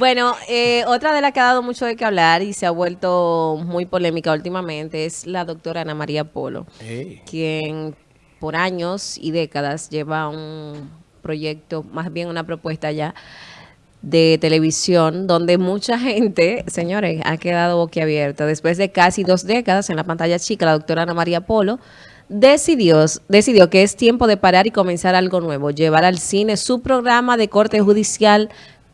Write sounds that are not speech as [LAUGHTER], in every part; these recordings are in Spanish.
Bueno, eh, otra de las que ha dado mucho de qué hablar y se ha vuelto muy polémica últimamente es la doctora Ana María Polo, quien por años y décadas lleva un proyecto, más bien una propuesta ya de televisión donde mucha gente, señores, ha quedado boquiabierta. Después de casi dos décadas en la pantalla chica, la doctora Ana María Polo decidió, decidió que es tiempo de parar y comenzar algo nuevo, llevar al cine su programa de corte judicial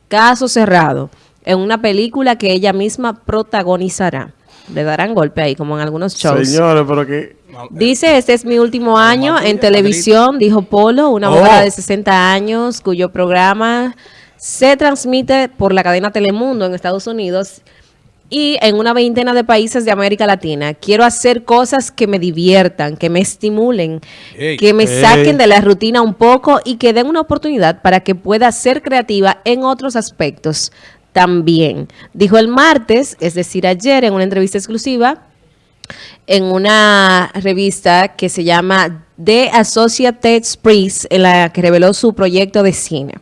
Caso Cerrado, en una película que ella misma protagonizará. Le darán golpe ahí, como en algunos shows. Señores, pero que... Dice, este es mi último año en televisión, dijo Polo, una mujer de 60 años, cuyo programa se transmite por la cadena Telemundo en Estados Unidos y en una veintena de países de América Latina. Quiero hacer cosas que me diviertan, que me estimulen, que me saquen de la rutina un poco y que den una oportunidad para que pueda ser creativa en otros aspectos también. Dijo el martes, es decir, ayer en una entrevista exclusiva, en una revista que se llama The Associated Press, en la que reveló su proyecto de cine.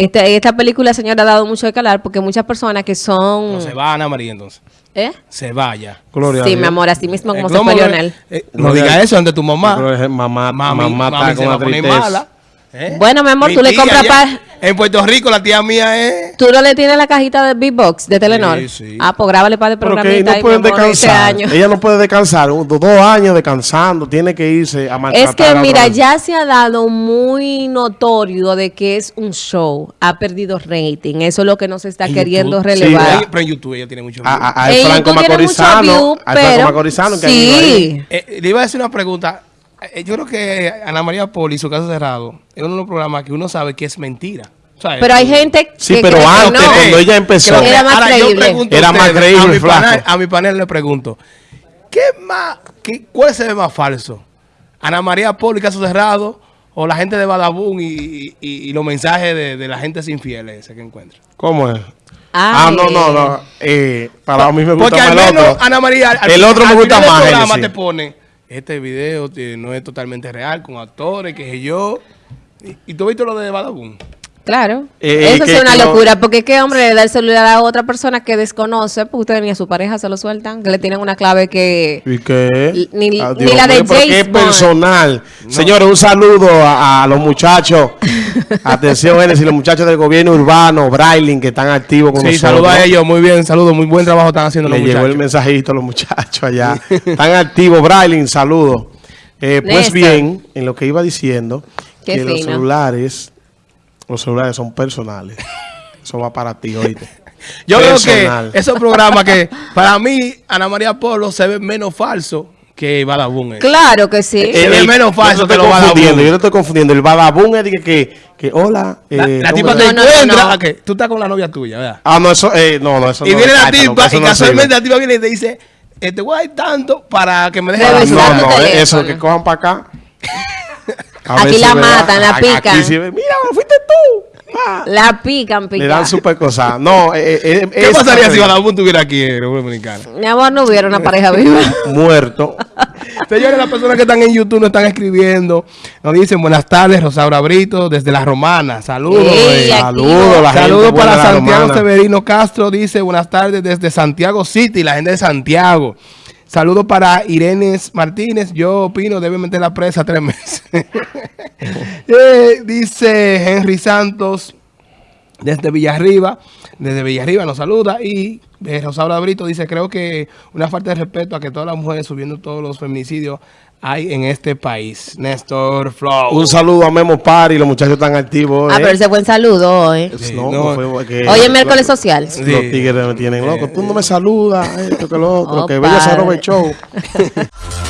Esta, esta película, señora, ha dado mucho de calar porque muchas personas que son... No se va Ana María entonces. ¿Eh? Se vaya. Gloria sí, mi amor, así mismo como eh, se fue Lionel. Eh, no diga eso ante tu mamá. Mamá, mamá, mamá, está con la mala. ¿Eh? Bueno, mi amor, tú le compras para... En Puerto Rico la tía mía es... ¿Tú no le tienes la cajita de Big Box de Telenor? Sí, sí. Ah, pues grábale para el programita no pueden descansar. Ella no puede descansar. Dos años descansando. Tiene que irse a Es que, mira, ya se ha dado muy notorio de que es un show. Ha perdido rating. Eso es lo que no se está queriendo relevar. Sí, pero en YouTube ella tiene mucho view. A, a, Franco Macorizano. A Franco Macorizano. Que sí. Eh, le iba a decir una pregunta. Eh, yo creo que Ana María Poli, su caso cerrado, es uno de los programas que uno sabe que es mentira. pero hay gente Sí, pero antes, cuando ella empezó, era más creíble. era más creíble. A mi, panel, a mi panel le pregunto, ¿qué más, qué, ¿cuál se ve más falso? ¿Ana María Poli, caso cerrado? ¿O la gente de Badabun y, y, los mensajes de, de, la gente sin fieles ese que encuentra? ¿Cómo es? Ah, no, no, no. Eh, para mí me gusta Porque más al menos, el otro. Ana María, el otro me gusta más. El programa te pone este video no es totalmente real, con actores, que sé yo. ¿Y, tú viste lo de Badabun? Claro. Eh, Eso es una locura, porque qué hombre le da el celular a otra persona que desconoce, porque usted ni a su pareja se lo sueltan, que le tienen una clave que... ¿Y qué? Ni, ah, la de James es personal. Señores, un saludo a, los muchachos. Atención, si los muchachos del gobierno urbano, Brailing, que están activos con sí, nosotros. Sí, saludos a ellos, muy bien, saludos, muy buen trabajo están haciendo los muchachos. llegó el mensajito a los muchachos allá. están activos, Brailing, saludos. Eh, pues bien, en lo que iba diciendo, que los celulares los celulares son personales. [LAUGHS] Eso va para ti, oíste. Yo creo que esos programas que, para mí, Ana María Polo se ve menos falso que Badabun. Claro que sí. Es menos falso que lo Badabun. Yo no estoy confundiendo. El Badabun es que, que, que hola. la, eh, tipa te encuentra. que tú estás con la novia tuya, ¿verdad? Ah, no, eso, eh, no, no, eso y viene la tipa y casualmente la tipa viene y te dice, este voy a ir tanto para que me deje la No, no, eso, que cojan para acá. [LAUGHS] Aquí la matan, la pican. Aquí mira, fuiste tú. La pican, pican. Le dan super cosas. No, eh, eh, eh ¿Qué pasaría si Badabun tuviera aquí en República Dominicana? Mi amor, no hubiera una pareja viva. [LAUGHS] Muerto. Señores, las personas que están en YouTube nos están escribiendo. Nos dicen buenas tardes, Rosaura Brito, desde La Romana. Saludos. saludos. Saludos para Santiago Severino Castro. Dice buenas tardes desde Santiago City, la gente de Santiago. Saludos para Irene Martínez. Yo opino, debe meter la presa tres meses. [LAUGHS] Eh, dice Henry Santos desde Villarriba. Desde Villarriba nos saluda. Y eh, Rosaura Brito dice, creo que una falta de respeto a que todas las mujeres subiendo todos los feminicidios hay en este país. Néstor Flow. Un saludo a Memo Pari, los muchachos están activos. Ah, pero ese buen saludo hoy. hoy es miércoles social. Los tigres me tienen loco. Tú no me saludas, esto que lo otro, que vaya a show. [LAUGHS]